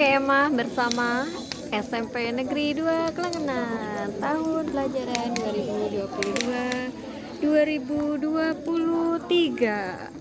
kemah bersama SMP Negeri 2 Kelangenan tahun pelajaran 2022 2023